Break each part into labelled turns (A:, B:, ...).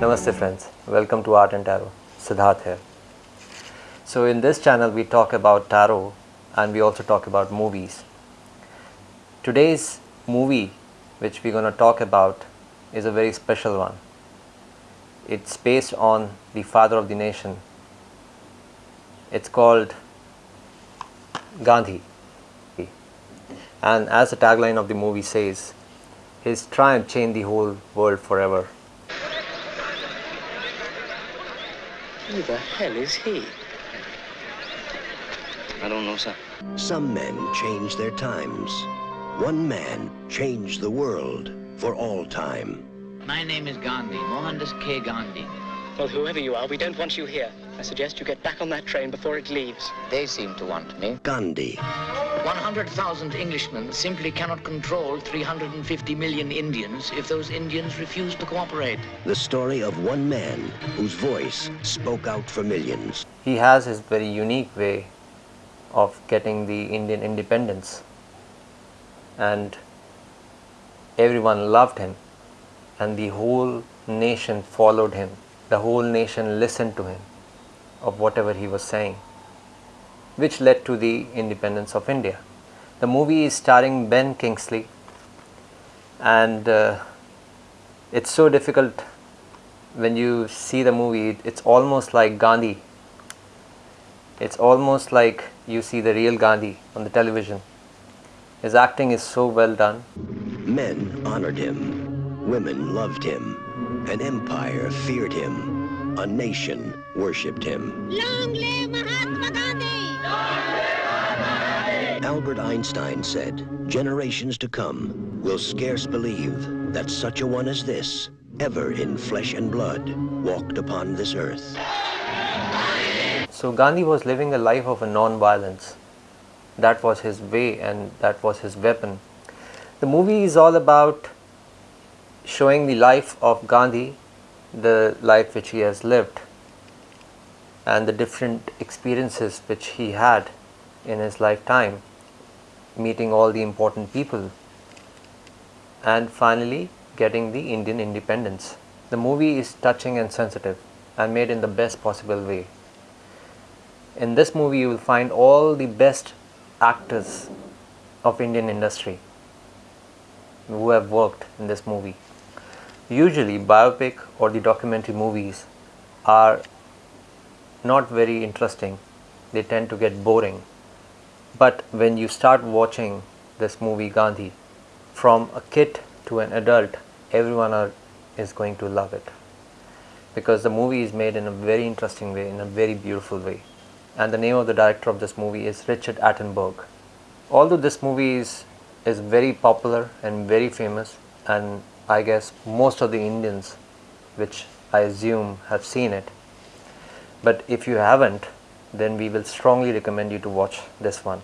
A: Namaste friends, welcome to Art and Tarot, Siddharth here. So in this channel we talk about tarot and we also talk about movies. Today's movie which we're going to talk about is a very special one. It's based on the father of the nation. It's called Gandhi. And as the tagline of the movie says, his triumph changed the whole world forever.
B: Who the hell is he?
C: I don't know, sir.
D: Some men change their times. One man changed the world for all time.
E: My name is Gandhi, Mohandas K. Gandhi.
B: Well, whoever you are, we don't want you here. I suggest you get back on that train before it leaves.
E: They seem to want me.
D: Gandhi,
E: 100,000 Englishmen simply cannot control 350 million Indians if those Indians refuse to cooperate.
D: the story of one man whose voice spoke out for millions.
A: He has his very unique way of getting the Indian independence and everyone loved him and the whole nation followed him. The whole nation listened to him of whatever he was saying which led to the independence of India. The movie is starring Ben Kingsley and uh, it's so difficult when you see the movie it's almost like Gandhi it's almost like you see the real Gandhi on the television his acting is so well done
D: Men honored him. Women loved him. An empire feared him. A nation worshipped him.
F: Long live Mahatma Gandhi!
D: Albert Einstein said, generations to come will scarce believe that such a one as this, ever in flesh and blood, walked upon this earth.
A: So Gandhi was living a life of a non-violence. That was his way and that was his weapon. The movie is all about showing the life of Gandhi, the life which he has lived and the different experiences which he had in his lifetime, meeting all the important people and finally getting the Indian independence. The movie is touching and sensitive and made in the best possible way. In this movie you will find all the best actors of Indian industry who have worked in this movie. Usually biopic or the documentary movies are not very interesting. They tend to get boring. But when you start watching this movie Gandhi, from a kid to an adult, everyone are, is going to love it. Because the movie is made in a very interesting way, in a very beautiful way. And the name of the director of this movie is Richard Attenborough. Although this movie is, is very popular and very famous, and I guess most of the Indians, which I assume have seen it, but if you haven't then we will strongly recommend you to watch this one.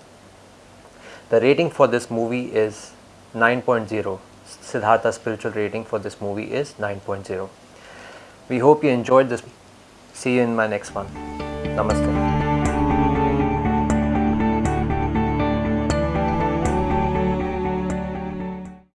A: The rating for this movie is 9.0 siddhartha spiritual rating for this movie is 9.0 we hope you enjoyed this. See you in my next one. Namaste